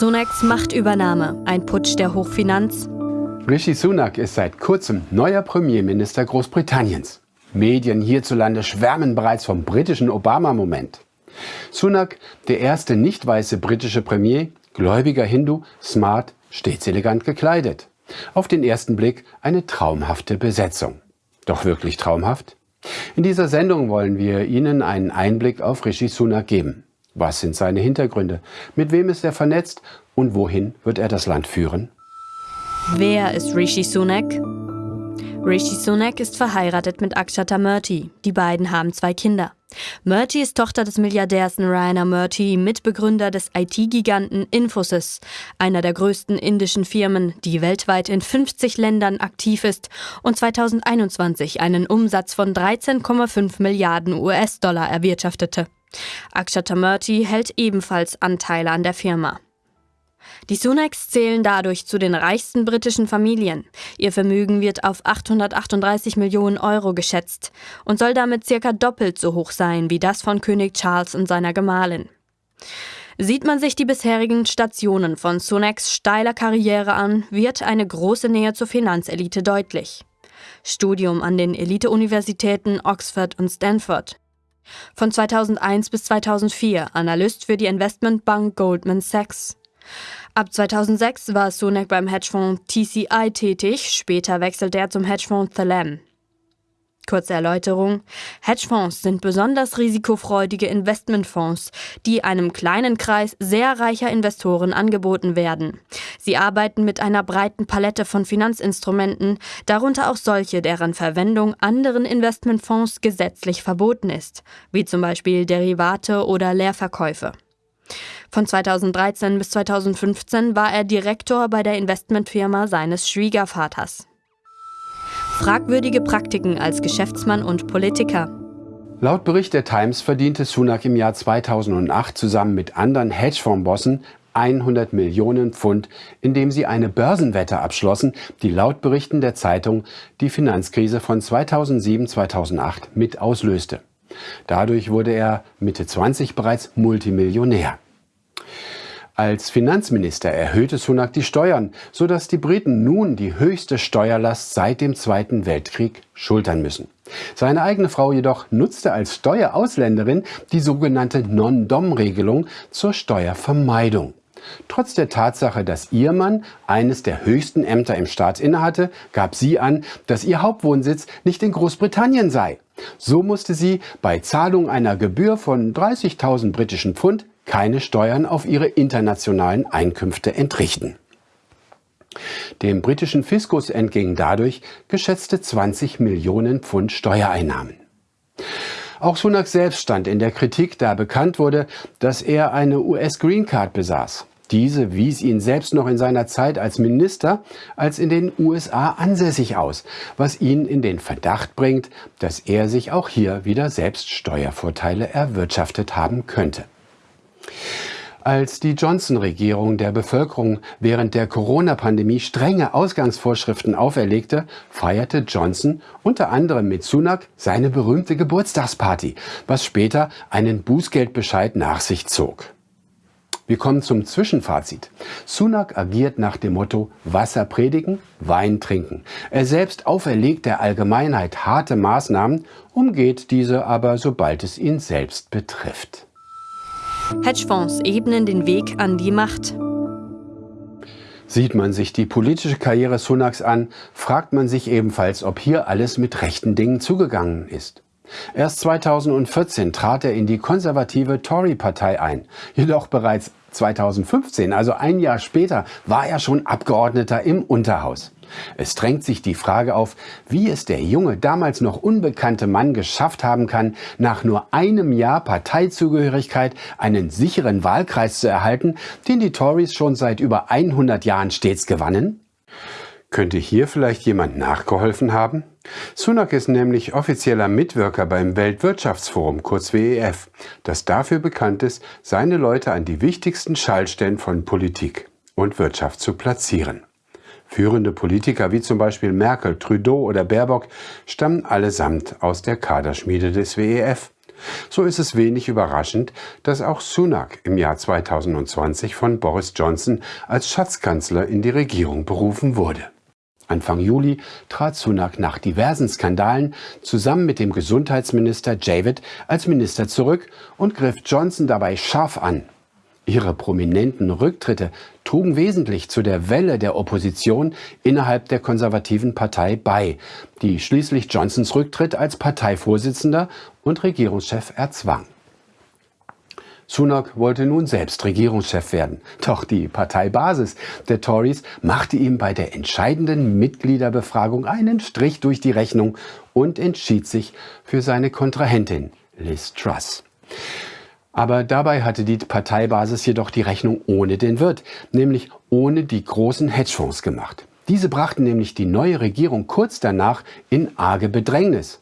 Sunaks Machtübernahme, ein Putsch der Hochfinanz. Rishi Sunak ist seit kurzem neuer Premierminister Großbritanniens. Medien hierzulande schwärmen bereits vom britischen Obama-Moment. Sunak, der erste nicht weiße britische Premier, gläubiger Hindu, smart, stets elegant gekleidet. Auf den ersten Blick eine traumhafte Besetzung. Doch wirklich traumhaft? In dieser Sendung wollen wir Ihnen einen Einblick auf Rishi Sunak geben. Was sind seine Hintergründe? Mit wem ist er vernetzt? Und wohin wird er das Land führen? Wer ist Rishi Sunak? Rishi Sunak ist verheiratet mit Akshata Murthy. Die beiden haben zwei Kinder. Murthy ist Tochter des Milliardärs Narayana Murthy, Mitbegründer des IT-Giganten Infosys, einer der größten indischen Firmen, die weltweit in 50 Ländern aktiv ist und 2021 einen Umsatz von 13,5 Milliarden US-Dollar erwirtschaftete. Akshata Murthy hält ebenfalls Anteile an der Firma. Die Sunaks zählen dadurch zu den reichsten britischen Familien. Ihr Vermögen wird auf 838 Millionen Euro geschätzt und soll damit circa doppelt so hoch sein wie das von König Charles und seiner Gemahlin. Sieht man sich die bisherigen Stationen von Sunaks steiler Karriere an, wird eine große Nähe zur Finanzelite deutlich. Studium an den Elite-Universitäten Oxford und Stanford. Von 2001 bis 2004 Analyst für die Investmentbank Goldman Sachs. Ab 2006 war Sunak beim Hedgefonds TCI tätig, später wechselte er zum Hedgefonds Thalam. Kurze Erläuterung. Hedgefonds sind besonders risikofreudige Investmentfonds, die einem kleinen Kreis sehr reicher Investoren angeboten werden. Sie arbeiten mit einer breiten Palette von Finanzinstrumenten, darunter auch solche, deren Verwendung anderen Investmentfonds gesetzlich verboten ist, wie zum Beispiel Derivate oder Leerverkäufe. Von 2013 bis 2015 war er Direktor bei der Investmentfirma seines Schwiegervaters. Fragwürdige Praktiken als Geschäftsmann und Politiker. Laut Bericht der Times verdiente Sunak im Jahr 2008 zusammen mit anderen Hedgefondsbossen 100 Millionen Pfund, indem sie eine Börsenwette abschlossen, die laut Berichten der Zeitung die Finanzkrise von 2007-2008 mit auslöste. Dadurch wurde er Mitte 20 bereits Multimillionär. Als Finanzminister erhöhte Sunak die Steuern, sodass die Briten nun die höchste Steuerlast seit dem Zweiten Weltkrieg schultern müssen. Seine eigene Frau jedoch nutzte als Steuerausländerin die sogenannte Non-Dom-Regelung zur Steuervermeidung. Trotz der Tatsache, dass ihr Mann eines der höchsten Ämter im Staat innehatte, gab sie an, dass ihr Hauptwohnsitz nicht in Großbritannien sei. So musste sie bei Zahlung einer Gebühr von 30.000 britischen Pfund keine Steuern auf ihre internationalen Einkünfte entrichten. Dem britischen Fiskus entgingen dadurch geschätzte 20 Millionen Pfund Steuereinnahmen. Auch Sunak selbst stand in der Kritik, da bekannt wurde, dass er eine US Green Card besaß. Diese wies ihn selbst noch in seiner Zeit als Minister als in den USA ansässig aus, was ihn in den Verdacht bringt, dass er sich auch hier wieder selbst Steuervorteile erwirtschaftet haben könnte. Als die Johnson-Regierung der Bevölkerung während der Corona-Pandemie strenge Ausgangsvorschriften auferlegte, feierte Johnson unter anderem mit Sunak seine berühmte Geburtstagsparty, was später einen Bußgeldbescheid nach sich zog. Wir kommen zum Zwischenfazit. Sunak agiert nach dem Motto Wasser predigen, Wein trinken. Er selbst auferlegt der Allgemeinheit harte Maßnahmen, umgeht diese aber, sobald es ihn selbst betrifft. Hedgefonds ebnen den Weg an die Macht. Sieht man sich die politische Karriere Sunaks an, fragt man sich ebenfalls, ob hier alles mit rechten Dingen zugegangen ist. Erst 2014 trat er in die konservative Tory-Partei ein. Jedoch bereits 2015, also ein Jahr später, war er schon Abgeordneter im Unterhaus. Es drängt sich die Frage auf, wie es der junge, damals noch unbekannte Mann geschafft haben kann, nach nur einem Jahr Parteizugehörigkeit einen sicheren Wahlkreis zu erhalten, den die Tories schon seit über 100 Jahren stets gewannen? Könnte hier vielleicht jemand nachgeholfen haben? Sunak ist nämlich offizieller Mitwirker beim Weltwirtschaftsforum, kurz WEF, das dafür bekannt ist, seine Leute an die wichtigsten Schaltstellen von Politik und Wirtschaft zu platzieren. Führende Politiker wie zum Beispiel Merkel, Trudeau oder Baerbock stammen allesamt aus der Kaderschmiede des WEF. So ist es wenig überraschend, dass auch Sunak im Jahr 2020 von Boris Johnson als Schatzkanzler in die Regierung berufen wurde. Anfang Juli trat Sunak nach diversen Skandalen zusammen mit dem Gesundheitsminister Javid als Minister zurück und griff Johnson dabei scharf an. Ihre prominenten Rücktritte trugen wesentlich zu der Welle der Opposition innerhalb der konservativen Partei bei, die schließlich Johnsons Rücktritt als Parteivorsitzender und Regierungschef erzwang. Sunak wollte nun selbst Regierungschef werden. Doch die Parteibasis der Tories machte ihm bei der entscheidenden Mitgliederbefragung einen Strich durch die Rechnung und entschied sich für seine Kontrahentin Liz Truss. Aber dabei hatte die Parteibasis jedoch die Rechnung ohne den Wirt, nämlich ohne die großen Hedgefonds gemacht. Diese brachten nämlich die neue Regierung kurz danach in arge Bedrängnis.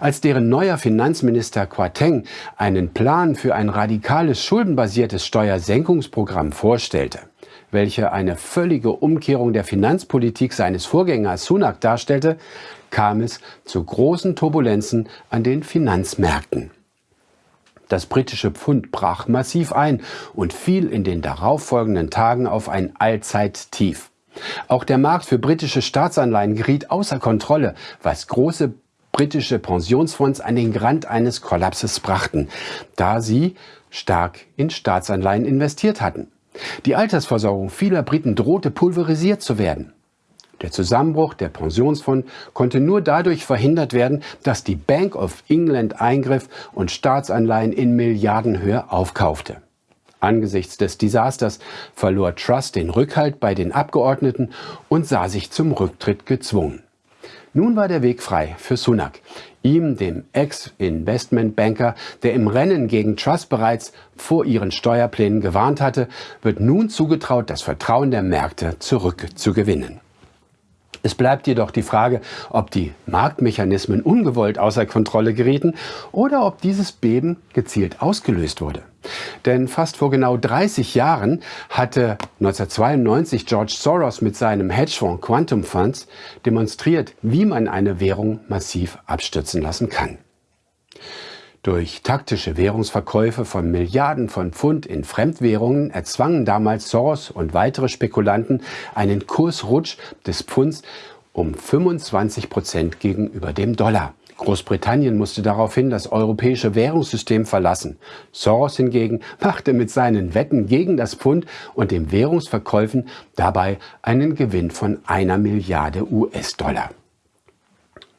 Als deren neuer Finanzminister Quateng einen Plan für ein radikales schuldenbasiertes Steuersenkungsprogramm vorstellte, welche eine völlige Umkehrung der Finanzpolitik seines Vorgängers Sunak darstellte, kam es zu großen Turbulenzen an den Finanzmärkten. Das britische Pfund brach massiv ein und fiel in den darauffolgenden Tagen auf ein Allzeittief. Auch der Markt für britische Staatsanleihen geriet außer Kontrolle, was große britische Pensionsfonds an den Rand eines Kollapses brachten, da sie stark in Staatsanleihen investiert hatten. Die Altersversorgung vieler Briten drohte pulverisiert zu werden. Der Zusammenbruch der Pensionsfonds konnte nur dadurch verhindert werden, dass die Bank of England eingriff und Staatsanleihen in Milliardenhöhe aufkaufte. Angesichts des Desasters verlor Truss den Rückhalt bei den Abgeordneten und sah sich zum Rücktritt gezwungen. Nun war der Weg frei für Sunak. Ihm, dem Ex-Investmentbanker, der im Rennen gegen Truss bereits vor ihren Steuerplänen gewarnt hatte, wird nun zugetraut, das Vertrauen der Märkte zurückzugewinnen. Es bleibt jedoch die Frage, ob die Marktmechanismen ungewollt außer Kontrolle gerieten oder ob dieses Beben gezielt ausgelöst wurde. Denn fast vor genau 30 Jahren hatte 1992 George Soros mit seinem Hedgefonds Quantum Funds demonstriert, wie man eine Währung massiv abstürzen lassen kann. Durch taktische Währungsverkäufe von Milliarden von Pfund in Fremdwährungen erzwangen damals Soros und weitere Spekulanten einen Kursrutsch des Pfunds um 25 Prozent gegenüber dem Dollar. Großbritannien musste daraufhin das europäische Währungssystem verlassen. Soros hingegen machte mit seinen Wetten gegen das Pfund und den Währungsverkäufen dabei einen Gewinn von einer Milliarde US-Dollar.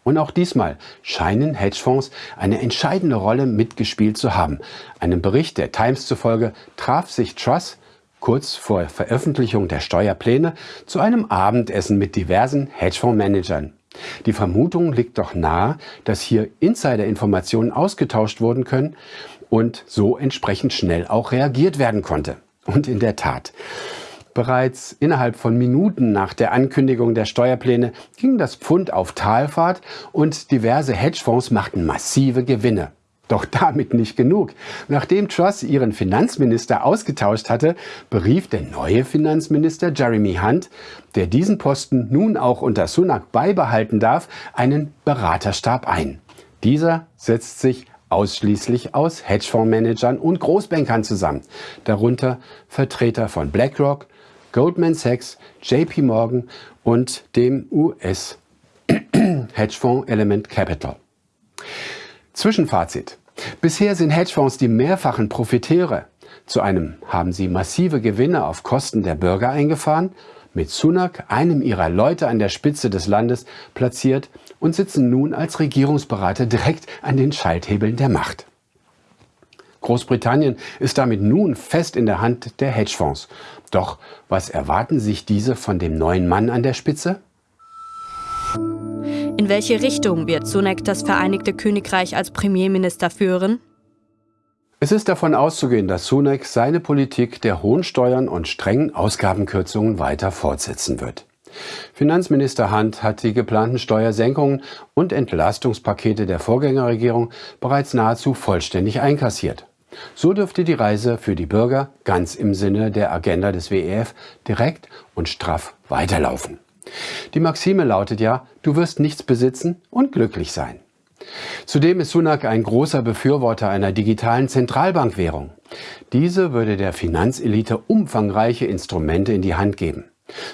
Und auch diesmal scheinen Hedgefonds eine entscheidende Rolle mitgespielt zu haben. Einem Bericht der Times zufolge traf sich Truss kurz vor Veröffentlichung der Steuerpläne zu einem Abendessen mit diversen Hedgefondsmanagern. Die Vermutung liegt doch nahe, dass hier Insider-Informationen ausgetauscht wurden können und so entsprechend schnell auch reagiert werden konnte. Und in der Tat, Bereits innerhalb von Minuten nach der Ankündigung der Steuerpläne ging das Pfund auf Talfahrt und diverse Hedgefonds machten massive Gewinne. Doch damit nicht genug. Nachdem Truss ihren Finanzminister ausgetauscht hatte, berief der neue Finanzminister Jeremy Hunt, der diesen Posten nun auch unter Sunak beibehalten darf, einen Beraterstab ein. Dieser setzt sich ausschließlich aus Hedgefondsmanagern und Großbankern zusammen, darunter Vertreter von BlackRock, Goldman Sachs, JP Morgan und dem US Hedgefonds Element Capital. Zwischenfazit. Bisher sind Hedgefonds die mehrfachen Profiteure. Zu einem haben sie massive Gewinne auf Kosten der Bürger eingefahren, mit Sunak, einem ihrer Leute an der Spitze des Landes, platziert und sitzen nun als Regierungsberater direkt an den Schalthebeln der Macht. Großbritannien ist damit nun fest in der Hand der Hedgefonds. Doch was erwarten sich diese von dem neuen Mann an der Spitze? In welche Richtung wird Sunak das Vereinigte Königreich als Premierminister führen? Es ist davon auszugehen, dass Sunak seine Politik der hohen Steuern und strengen Ausgabenkürzungen weiter fortsetzen wird. Finanzminister Hunt hat die geplanten Steuersenkungen und Entlastungspakete der Vorgängerregierung bereits nahezu vollständig einkassiert. So dürfte die Reise für die Bürger ganz im Sinne der Agenda des WEF direkt und straff weiterlaufen. Die Maxime lautet ja, du wirst nichts besitzen und glücklich sein. Zudem ist Sunak ein großer Befürworter einer digitalen Zentralbankwährung. Diese würde der Finanzelite umfangreiche Instrumente in die Hand geben.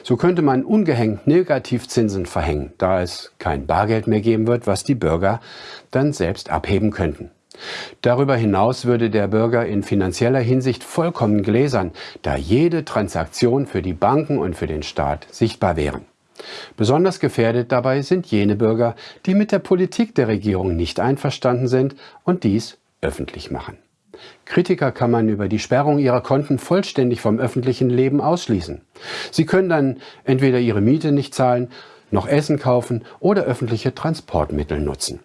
So könnte man ungehängt Negativzinsen verhängen, da es kein Bargeld mehr geben wird, was die Bürger dann selbst abheben könnten. Darüber hinaus würde der Bürger in finanzieller Hinsicht vollkommen gläsern, da jede Transaktion für die Banken und für den Staat sichtbar wären. Besonders gefährdet dabei sind jene Bürger, die mit der Politik der Regierung nicht einverstanden sind und dies öffentlich machen. Kritiker kann man über die Sperrung ihrer Konten vollständig vom öffentlichen Leben ausschließen. Sie können dann entweder ihre Miete nicht zahlen, noch Essen kaufen oder öffentliche Transportmittel nutzen.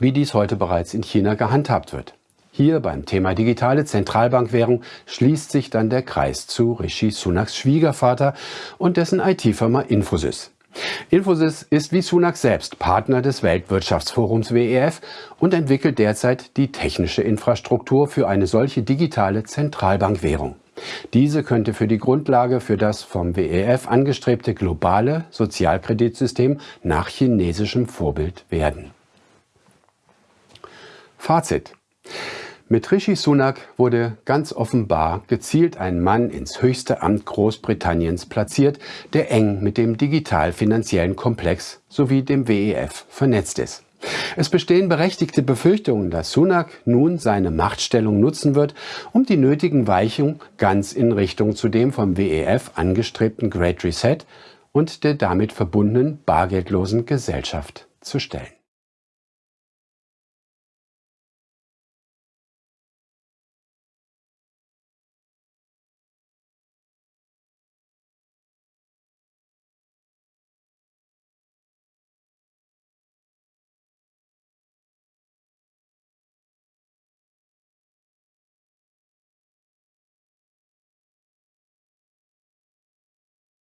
Wie dies heute bereits in China gehandhabt wird. Hier beim Thema digitale Zentralbankwährung schließt sich dann der Kreis zu Rishi Sunaks Schwiegervater und dessen IT-Firma Infosys. Infosys ist wie Sunak selbst Partner des Weltwirtschaftsforums WEF und entwickelt derzeit die technische Infrastruktur für eine solche digitale Zentralbankwährung. Diese könnte für die Grundlage für das vom WEF angestrebte globale Sozialkreditsystem nach chinesischem Vorbild werden. Fazit. Mit Rishi Sunak wurde ganz offenbar gezielt ein Mann ins höchste Amt Großbritanniens platziert, der eng mit dem digital-finanziellen Komplex sowie dem WEF vernetzt ist. Es bestehen berechtigte Befürchtungen, dass Sunak nun seine Machtstellung nutzen wird, um die nötigen Weichungen ganz in Richtung zu dem vom WEF angestrebten Great Reset und der damit verbundenen bargeldlosen Gesellschaft zu stellen.